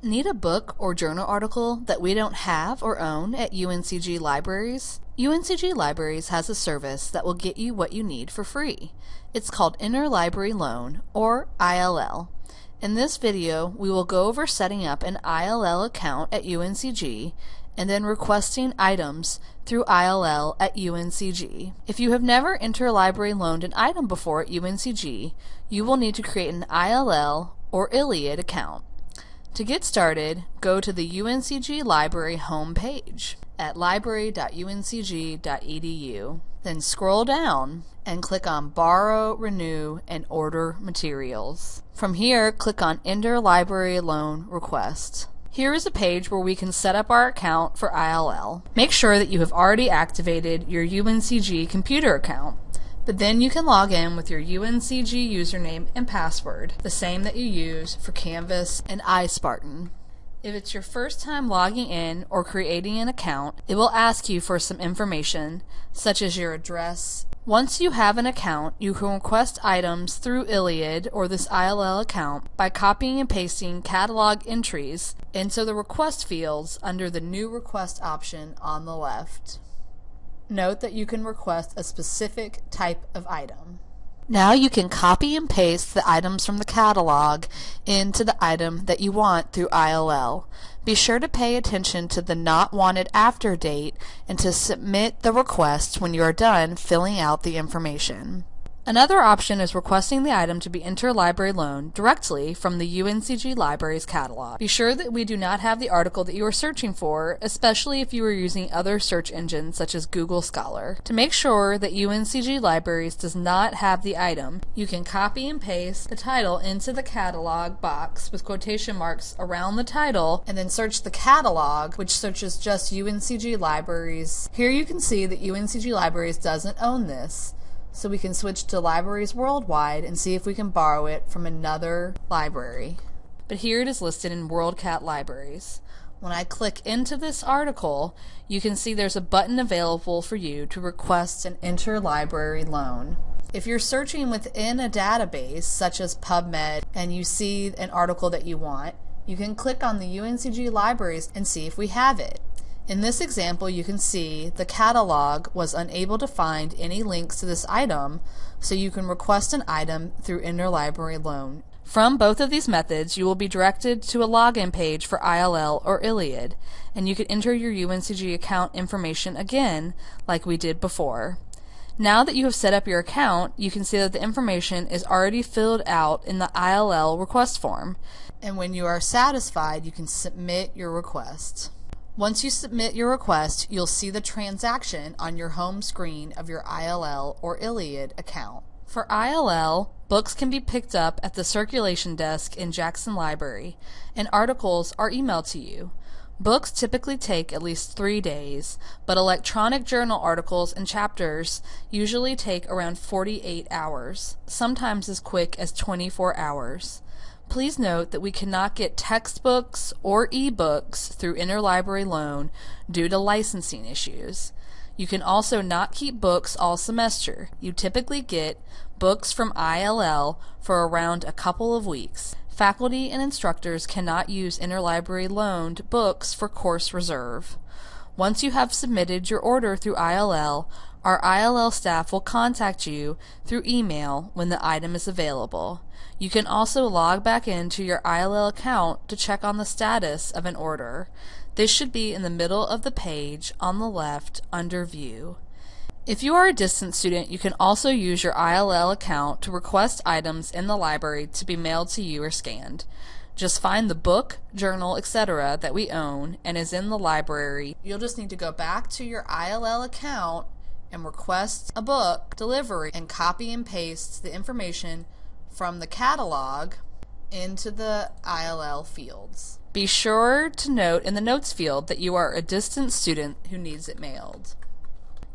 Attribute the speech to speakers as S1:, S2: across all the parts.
S1: Need a book or journal article that we don't have or own at UNCG Libraries? UNCG Libraries has a service that will get you what you need for free. It's called Interlibrary Loan, or ILL. In this video, we will go over setting up an ILL account at UNCG and then requesting items through ILL at UNCG. If you have never interlibrary loaned an item before at UNCG, you will need to create an ILL or ILLiad account. To get started, go to the UNCG Library homepage at library.uncg.edu. Then scroll down and click on Borrow, Renew, and Order Materials. From here, click on Interlibrary Loan Request. Here is a page where we can set up our account for ILL. Make sure that you have already activated your UNCG computer account but then you can log in with your UNCG username and password, the same that you use for Canvas and iSpartan. If it's your first time logging in or creating an account, it will ask you for some information, such as your address. Once you have an account, you can request items through ILLiad or this ILL account by copying and pasting catalog entries into the request fields under the New Request option on the left. Note that you can request a specific type of item. Now you can copy and paste the items from the catalog into the item that you want through ILL. Be sure to pay attention to the not wanted after date and to submit the request when you are done filling out the information. Another option is requesting the item to be interlibrary loaned directly from the UNCG Libraries catalog. Be sure that we do not have the article that you are searching for, especially if you are using other search engines such as Google Scholar. To make sure that UNCG Libraries does not have the item, you can copy and paste the title into the catalog box with quotation marks around the title and then search the catalog, which searches just UNCG Libraries. Here you can see that UNCG Libraries doesn't own this so we can switch to libraries worldwide and see if we can borrow it from another library. But here it is listed in WorldCat Libraries. When I click into this article, you can see there's a button available for you to request an interlibrary loan. If you're searching within a database, such as PubMed, and you see an article that you want, you can click on the UNCG libraries and see if we have it. In this example, you can see the catalog was unable to find any links to this item, so you can request an item through interlibrary loan. From both of these methods, you will be directed to a login page for ILL or ILLiad, and you can enter your UNCG account information again, like we did before. Now that you have set up your account, you can see that the information is already filled out in the ILL request form. And when you are satisfied, you can submit your request. Once you submit your request, you'll see the transaction on your home screen of your ILL or ILLiad account. For ILL, books can be picked up at the circulation desk in Jackson Library, and articles are emailed to you. Books typically take at least three days, but electronic journal articles and chapters usually take around 48 hours, sometimes as quick as 24 hours. Please note that we cannot get textbooks or ebooks through interlibrary loan due to licensing issues. You can also not keep books all semester. You typically get books from ILL for around a couple of weeks. Faculty and instructors cannot use interlibrary loaned books for course reserve. Once you have submitted your order through ILL, our ILL staff will contact you through email when the item is available. You can also log back into your ILL account to check on the status of an order. This should be in the middle of the page on the left under View. If you are a distance student, you can also use your ILL account to request items in the library to be mailed to you or scanned. Just find the book, journal, etc. that we own and is in the library. You'll just need to go back to your ILL account and requests a book delivery and copy and pastes the information from the catalog into the ILL fields. Be sure to note in the notes field that you are a distant student who needs it mailed.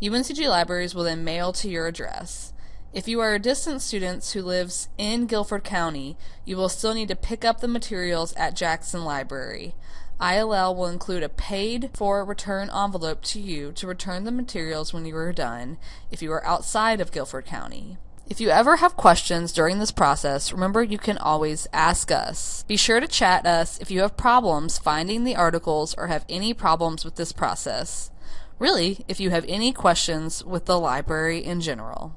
S1: UNCG Libraries will then mail to your address. If you are a distant student who lives in Guilford County, you will still need to pick up the materials at Jackson Library. ILL will include a paid for return envelope to you to return the materials when you are done if you are outside of Guilford County. If you ever have questions during this process, remember you can always ask us. Be sure to chat us if you have problems finding the articles or have any problems with this process. Really, if you have any questions with the library in general.